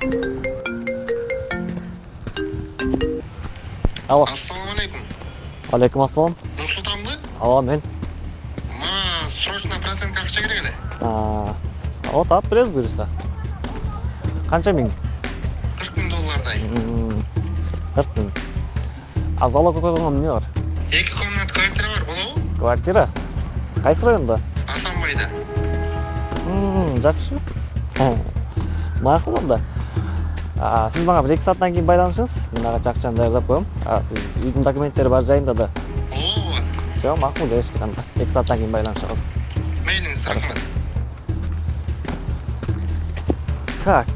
алло ассалаумағалейкум алейкум ассалам нұрсұлтанбы ооба мен мага срочно процентке акча керек эле ооба таап беребиз буюрса канча миң кырк миң доллардай кырк миң а залог койгонго эмне бар эки комнат квартира бар болобу квартира кайсы районда асанбайда жакшы макул анда сиз мага бир эки сааттан кийин байланышыңыз. Мен ага акчаны даярдап коем сиз үйдүн документтери бар жайында да. Ооба все макул келиштик анда эки сааттан кийин байланышабыз мейлиңиз рахмат так.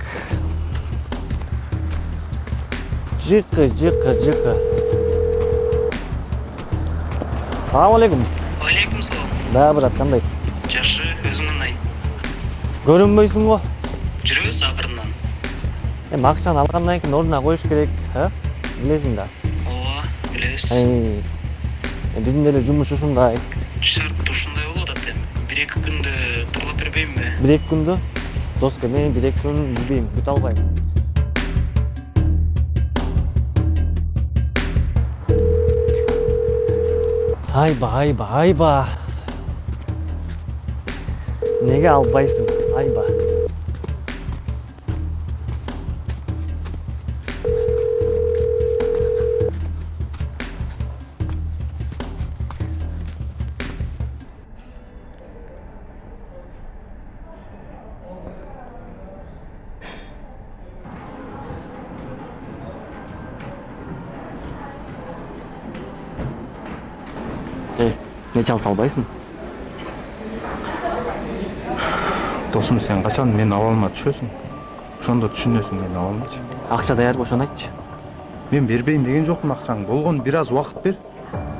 Жыкы жыкы жыкы салам алейкум алейкум салам. Да брат кандай жакшы өзүң кандай көрүнбөйсүң го жүрөбүз акырындан эми акчаны алгандан кийин ордуна коюш керек э билесиң да ооба билебиз биздин деле жумуш ушундай шарт ушундай болуп атат эми бир эки күндө турлап бербеймби бир эки күндө доска мен бир эки күн билбейм күтө албайм айба айба айба неге албайсың айба нече алса албайсың досым сен качан менин абалыма түшөсүң ошондо түшүнөсүң менин абалымчы акча даярбы ошону айтчы мен бербейм деген жокмун акчаңды болгону бир аз убакыт бер.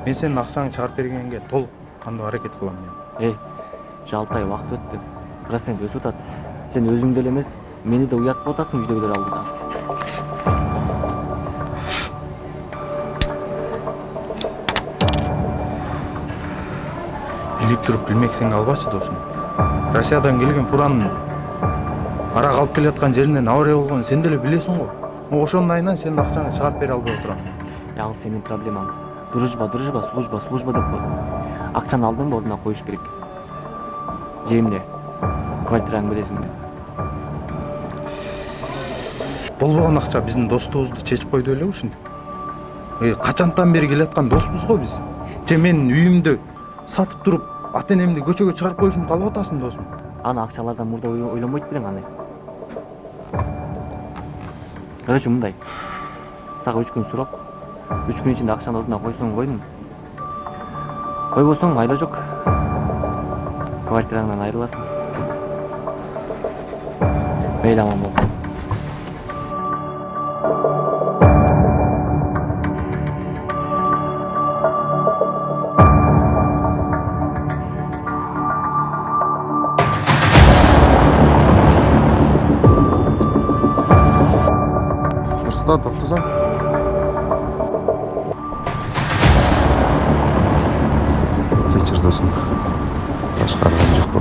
Мен сенин акчаңды чыгарып бергенге толук кандуу аракет кылам мен. Эй уже алты ай убакыт өттү процент өсүп атат сен өзүңдү эле эмес мени да уяткып атасың үйдөгүлөр алдыда билип туруп билмексиңди албачы досум россиядан келген фуранын арак алып келаткан жеринен авария болгонун сен деле билесиң го ошонун айынан сенин акчаңды чыгарып бере албай отурам ал сенин проблемаң дружба дружба служба служба деп кой акчаны алдың ба ордуна коюш керек. Же эмне квартираңды бересиңби болбогон акча биздин достугубузду чечип койду беле ушинтип качантан бери келаткан доспуз го биз же менин үйүмдү сатып туруп ата энемди көчөгө чыгарып коюшумду каалап атасың досум аны акчалардан мурда ой- ойлонбойт белең аны короче мындай сага үч күн сурок үч күн ичинде акчаны ордуна койсоң койдуң койбосоң айла жок квартираңдан айрыласың мейли аман бол. туда тұрғыза вечер досым басқарған жоқ